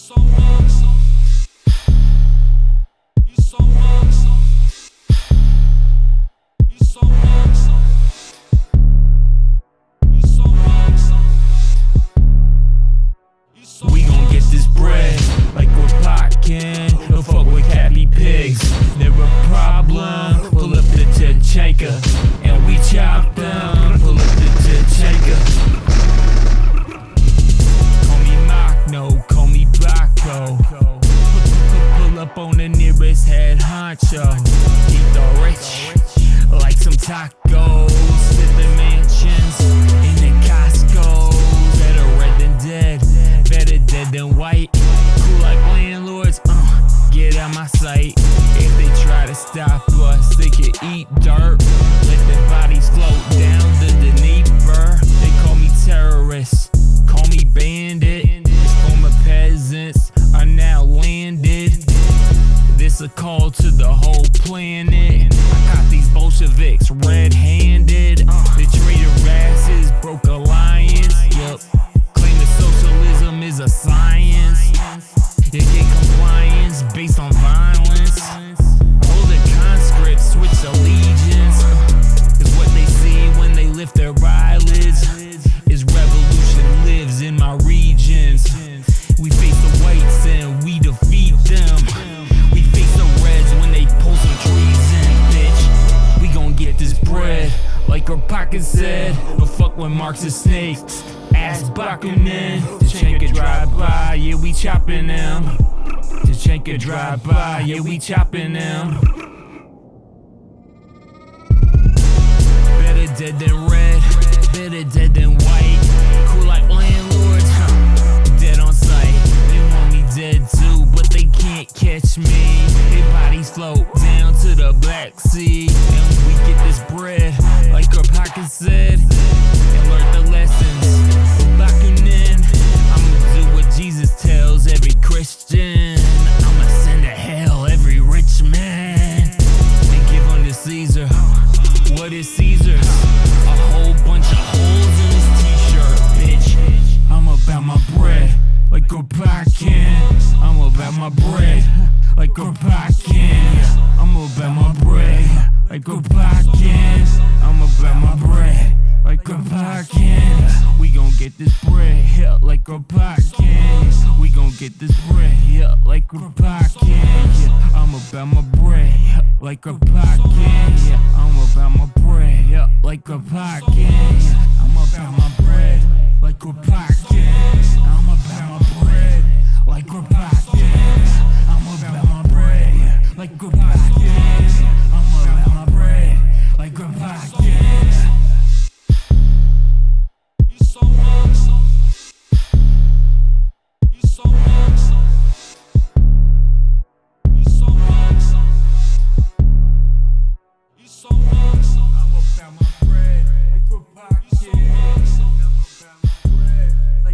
so white. A call to the whole planet. I got these Bolsheviks red-handed. The traitor asses broke alliance. Yup. Claim that socialism is a science. You get compliance based on pocket said. But fuck when Marxist snakes. Ass Bakunin, Tachanka drive by, yeah we chopping them. Tachanka drive by, yeah we chopping them. Better dead than red, better dead than white. Cool like landlords, huh? Dead on sight. They want me dead too, but they can't catch me. Their bodies float down to the Black Sea. And we get this bread, said, and learn the lessons. Bakunin, I'ma do what Jesus tells every Christian. I'ma send to hell every rich man and give unto Caesar what is Caesar's. A whole bunch of holes in his t-shirt, bitch. I'm about my bread like a Kropotkin. I'm about my bread like a Kropotkin. I'm about my bread like a Kropotkin. get this bread here like a pocket. We gon' get this bread here like a pocket. Yeah. I'm about my bread yeah. like a pocket. Yeah. I'm about my bread yeah. like a pocket. Yeah. I'm about my bread like a pocket. I'm about my bread like a pocket. I'm about my bread like a pocket.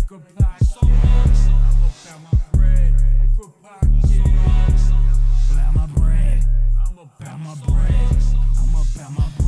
goodbye. I'm About my bread. I'm about my bread. I'm about my bread.